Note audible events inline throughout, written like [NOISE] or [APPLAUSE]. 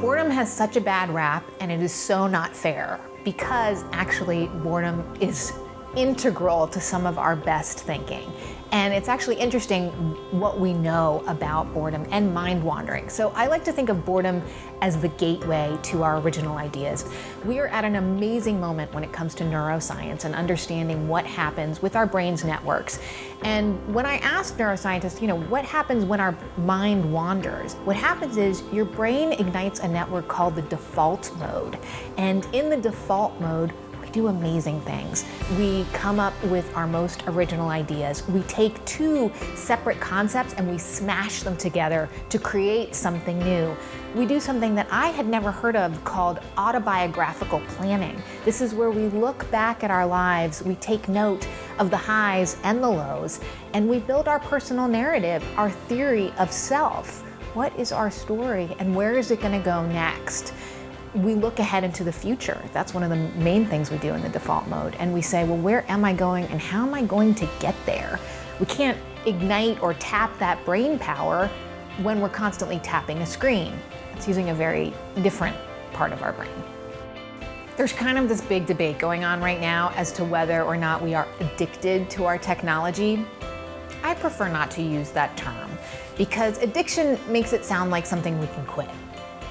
Boredom has such a bad rap, and it is so not fair because actually boredom is integral to some of our best thinking. And it's actually interesting what we know about boredom and mind wandering. So I like to think of boredom as the gateway to our original ideas. We are at an amazing moment when it comes to neuroscience and understanding what happens with our brain's networks. And when I ask neuroscientists, you know, what happens when our mind wanders? What happens is your brain ignites a network called the default mode. And in the default mode, do amazing things. We come up with our most original ideas. We take two separate concepts and we smash them together to create something new. We do something that I had never heard of called autobiographical planning. This is where we look back at our lives, we take note of the highs and the lows, and we build our personal narrative, our theory of self. What is our story and where is it going to go next? We look ahead into the future. That's one of the main things we do in the default mode. And we say, well, where am I going and how am I going to get there? We can't ignite or tap that brain power when we're constantly tapping a screen. It's using a very different part of our brain. There's kind of this big debate going on right now as to whether or not we are addicted to our technology. I prefer not to use that term because addiction makes it sound like something we can quit.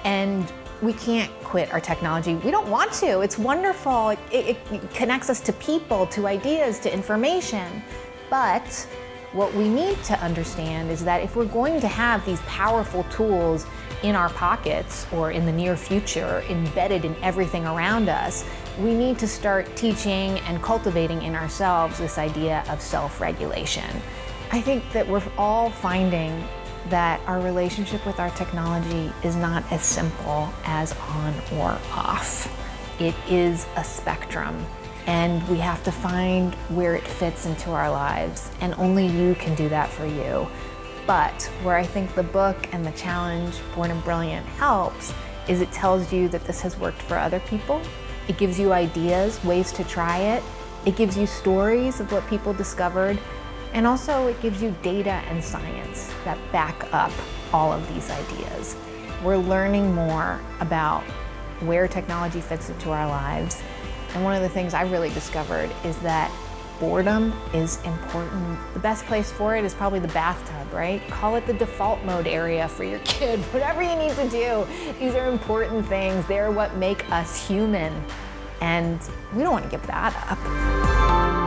And we can't quit our technology. We don't want to. It's wonderful. It, it, connects us to people, to ideas, to information. But what we need to understand is that if we're going to have these powerful tools in our pockets or in the near future embedded in everything around us, we need to start teaching and cultivating in ourselves this idea of self-regulation. I think that we're all finding that our relationship with our technology is not as simple as on or off. It is a spectrum and we have to find where it fits into our lives and only you can do that for you. But where I think the book and the challenge Bored and Brilliant helps is it tells you that this has worked for other people. It gives you ideas, ways to try it. It gives you stories of what people discovered and also it gives you data and science that back up all of these ideas. We're learning more about where technology fits into our lives. And one of the things I've really discovered is that boredom is important. The best place for it is probably the bathtub, right? Call it the default mode area for your [LAUGHS] kid, whatever you need to do. These are important things. They're what make us human. And we don't want to give that up.